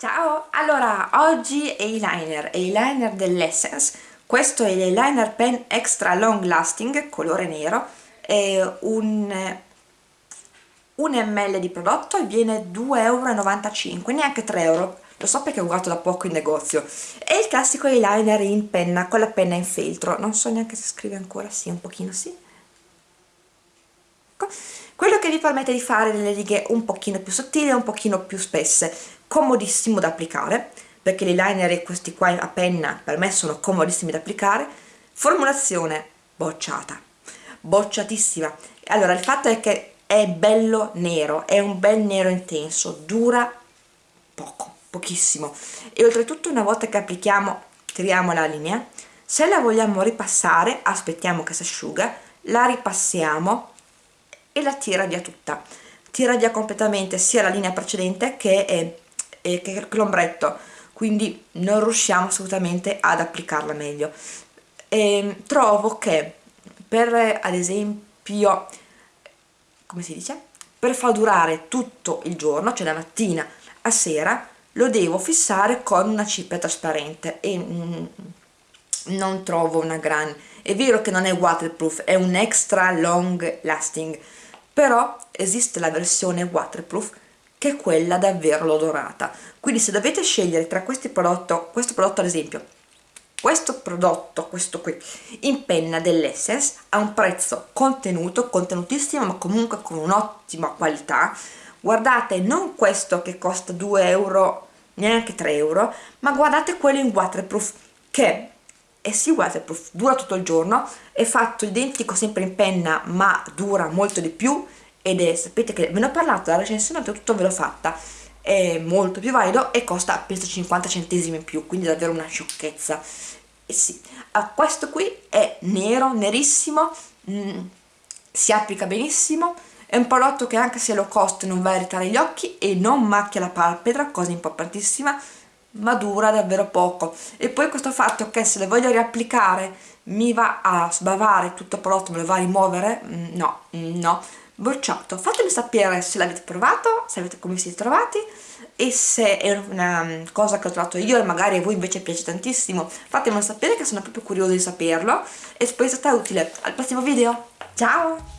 Ciao! Allora, oggi eyeliner, eyeliner dell'Essence. Questo è l'eyeliner pen extra long lasting, colore nero. È un, un ml di prodotto e viene 2,95 euro, neanche 3 euro. Lo so perché ho guardato da poco in negozio. È il classico eyeliner in penna, con la penna in feltro. Non so neanche se scrive ancora, sì, un pochino sì. Ecco. quello che vi permette di fare delle righe un pochino più sottili e un pochino più spesse comodissimo da applicare perché l'eyeliner e questi qua a penna per me sono comodissimi da applicare. Formulazione bocciata. Bocciatissima. Allora il fatto è che è bello nero è un bel nero intenso dura poco pochissimo. E oltretutto una volta che applichiamo tiriamo la linea. Se la vogliamo ripassare aspettiamo che si asciuga la ripassiamo e la tira via tutta. Tira via completamente sia la linea precedente che e che l'ombretto quindi non riusciamo assolutamente ad applicarla meglio. E ehm, trovo che per ad esempio come si dice? Per far durare tutto il giorno cioè da mattina a sera lo devo fissare con una cipria trasparente e mm, non trovo una gran è vero che non è waterproof è un extra long lasting però esiste la versione waterproof che è quella davvero l'odorata. Quindi se dovete scegliere tra questi prodotti questo prodotto ad esempio questo prodotto, questo qui, in penna dell'Essence ha un prezzo contenuto, contenutissimo ma comunque con un'ottima qualità guardate non questo che costa 2 euro neanche 3 euro ma guardate quello in waterproof che è sì waterproof, dura tutto il giorno è fatto identico sempre in penna ma dura molto di più ed è, sapete che ve ne ho parlato, la recensione tutto ve l'ho fatta. È molto più valido e costa penso 50 centesimi in più quindi davvero una sciocchezza. E sì, ah, questo qui è nero, nerissimo mm, si applica benissimo è un prodotto che anche se lo costa non va a irritare gli occhi e non macchia la palpebra, cosa importantissima ma dura davvero poco. E poi questo fatto che se le voglio riapplicare mi va a sbavare tutto il prodotto, me lo va a rimuovere, mm, no, mm, no bocciato. Fatemi sapere se l'avete provato se avete come siete trovati e se è una mm, cosa che ho trovato io e magari a voi invece piace tantissimo. Fatemelo sapere che sono proprio curiosa di saperlo e spero sia stata utile. Al prossimo video. Ciao